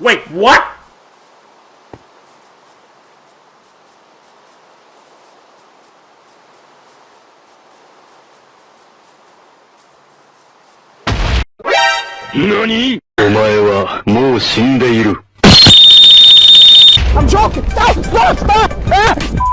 Wait, what? NANI? お前はもう死んでいる。I'm joking! Stop! Stop! Stop! Ah!